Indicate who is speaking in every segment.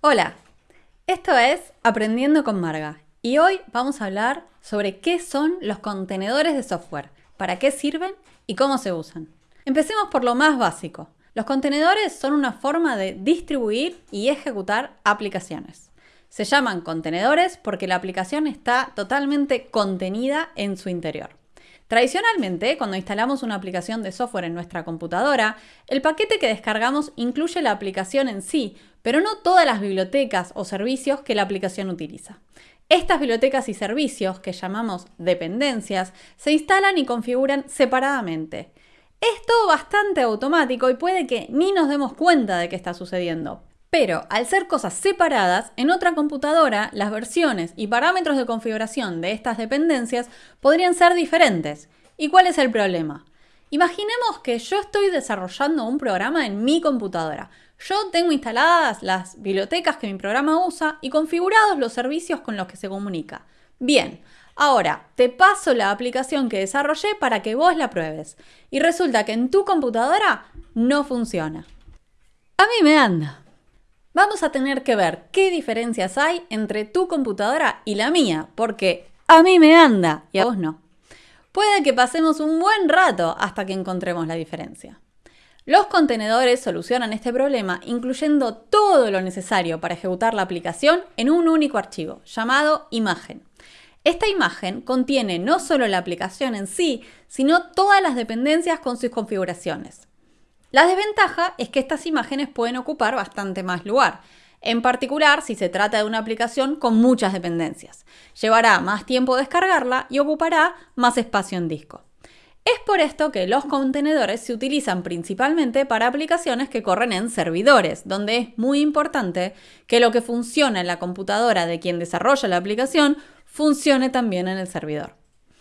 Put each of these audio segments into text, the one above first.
Speaker 1: Hola, esto es Aprendiendo con Marga y hoy vamos a hablar sobre qué son los contenedores de software, para qué sirven y cómo se usan. Empecemos por lo más básico. Los contenedores son una forma de distribuir y ejecutar aplicaciones. Se llaman contenedores porque la aplicación está totalmente contenida en su interior. Tradicionalmente, cuando instalamos una aplicación de software en nuestra computadora, el paquete que descargamos incluye la aplicación en sí, pero no todas las bibliotecas o servicios que la aplicación utiliza. Estas bibliotecas y servicios, que llamamos dependencias, se instalan y configuran separadamente. Es todo bastante automático y puede que ni nos demos cuenta de qué está sucediendo, pero al ser cosas separadas, en otra computadora las versiones y parámetros de configuración de estas dependencias podrían ser diferentes. ¿Y cuál es el problema? Imaginemos que yo estoy desarrollando un programa en mi computadora. Yo tengo instaladas las bibliotecas que mi programa usa y configurados los servicios con los que se comunica. Bien, ahora te paso la aplicación que desarrollé para que vos la pruebes. Y resulta que en tu computadora no funciona. A mí me anda vamos a tener que ver qué diferencias hay entre tu computadora y la mía, porque a mí me anda y a vos no. Puede que pasemos un buen rato hasta que encontremos la diferencia. Los contenedores solucionan este problema incluyendo todo lo necesario para ejecutar la aplicación en un único archivo, llamado imagen. Esta imagen contiene no solo la aplicación en sí, sino todas las dependencias con sus configuraciones. La desventaja es que estas imágenes pueden ocupar bastante más lugar, en particular si se trata de una aplicación con muchas dependencias. Llevará más tiempo descargarla y ocupará más espacio en disco. Es por esto que los contenedores se utilizan principalmente para aplicaciones que corren en servidores, donde es muy importante que lo que funciona en la computadora de quien desarrolla la aplicación funcione también en el servidor.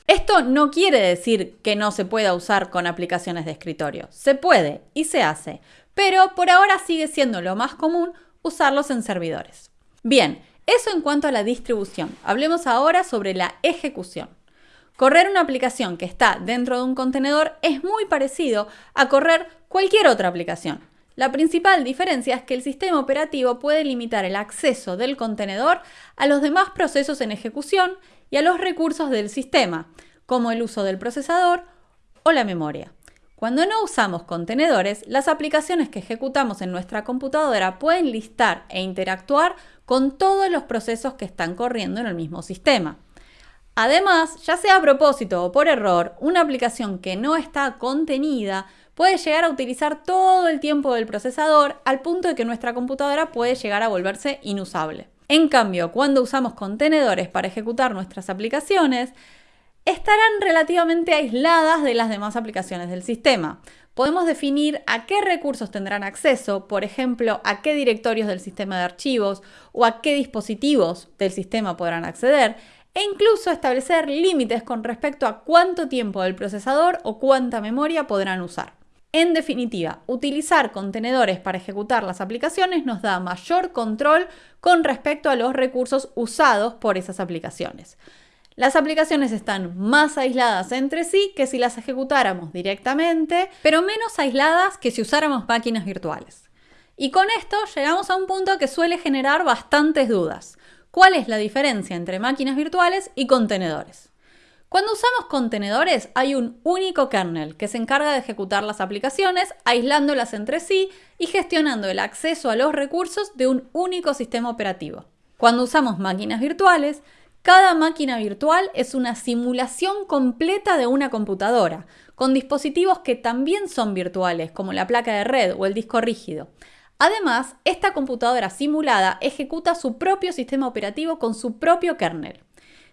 Speaker 1: Esto no quiere decir que no se pueda usar con aplicaciones de escritorio. Se puede y se hace, pero por ahora sigue siendo lo más común usarlos en servidores. Bien, eso en cuanto a la distribución. Hablemos ahora sobre la ejecución. Correr una aplicación que está dentro de un contenedor es muy parecido a correr cualquier otra aplicación. La principal diferencia es que el sistema operativo puede limitar el acceso del contenedor a los demás procesos en ejecución y a los recursos del sistema, como el uso del procesador o la memoria. Cuando no usamos contenedores, las aplicaciones que ejecutamos en nuestra computadora pueden listar e interactuar con todos los procesos que están corriendo en el mismo sistema. Además, ya sea a propósito o por error, una aplicación que no está contenida puede llegar a utilizar todo el tiempo del procesador al punto de que nuestra computadora puede llegar a volverse inusable. En cambio, cuando usamos contenedores para ejecutar nuestras aplicaciones, estarán relativamente aisladas de las demás aplicaciones del sistema. Podemos definir a qué recursos tendrán acceso, por ejemplo, a qué directorios del sistema de archivos o a qué dispositivos del sistema podrán acceder, e incluso establecer límites con respecto a cuánto tiempo del procesador o cuánta memoria podrán usar. En definitiva, utilizar contenedores para ejecutar las aplicaciones nos da mayor control con respecto a los recursos usados por esas aplicaciones. Las aplicaciones están más aisladas entre sí que si las ejecutáramos directamente, pero menos aisladas que si usáramos máquinas virtuales. Y con esto llegamos a un punto que suele generar bastantes dudas. ¿Cuál es la diferencia entre máquinas virtuales y contenedores? Cuando usamos contenedores hay un único kernel que se encarga de ejecutar las aplicaciones, aislándolas entre sí y gestionando el acceso a los recursos de un único sistema operativo. Cuando usamos máquinas virtuales, cada máquina virtual es una simulación completa de una computadora, con dispositivos que también son virtuales, como la placa de red o el disco rígido. Además, esta computadora simulada ejecuta su propio sistema operativo con su propio kernel.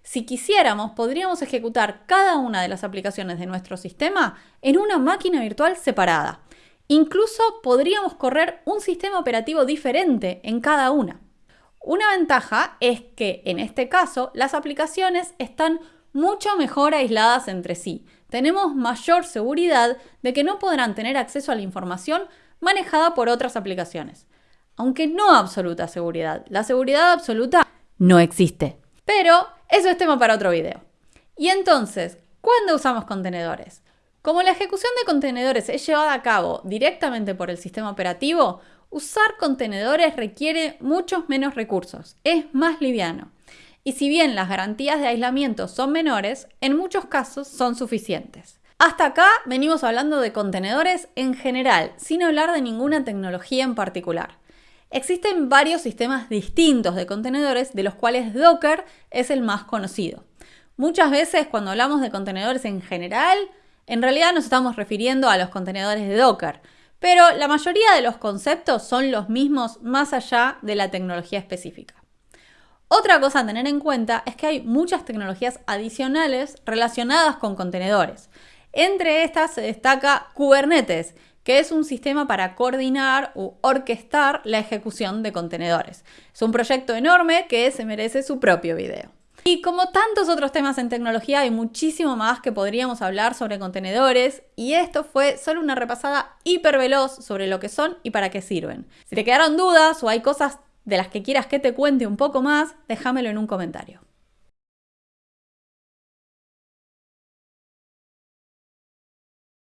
Speaker 1: Si quisiéramos, podríamos ejecutar cada una de las aplicaciones de nuestro sistema en una máquina virtual separada. Incluso podríamos correr un sistema operativo diferente en cada una. Una ventaja es que en este caso las aplicaciones están mucho mejor aisladas entre sí. Tenemos mayor seguridad de que no podrán tener acceso a la información manejada por otras aplicaciones. Aunque no absoluta seguridad. La seguridad absoluta no existe. Pero eso es tema para otro video. Y entonces, ¿cuándo usamos contenedores? Como la ejecución de contenedores es llevada a cabo directamente por el sistema operativo, Usar contenedores requiere muchos menos recursos, es más liviano. Y si bien las garantías de aislamiento son menores, en muchos casos son suficientes. Hasta acá venimos hablando de contenedores en general, sin hablar de ninguna tecnología en particular. Existen varios sistemas distintos de contenedores, de los cuales Docker es el más conocido. Muchas veces cuando hablamos de contenedores en general, en realidad nos estamos refiriendo a los contenedores de Docker, pero la mayoría de los conceptos son los mismos más allá de la tecnología específica. Otra cosa a tener en cuenta es que hay muchas tecnologías adicionales relacionadas con contenedores. Entre estas se destaca Kubernetes, que es un sistema para coordinar u orquestar la ejecución de contenedores. Es un proyecto enorme que se merece su propio video. Y como tantos otros temas en tecnología, hay muchísimo más que podríamos hablar sobre contenedores y esto fue solo una repasada hiper veloz sobre lo que son y para qué sirven. Si te quedaron dudas o hay cosas de las que quieras que te cuente un poco más, déjamelo en un comentario.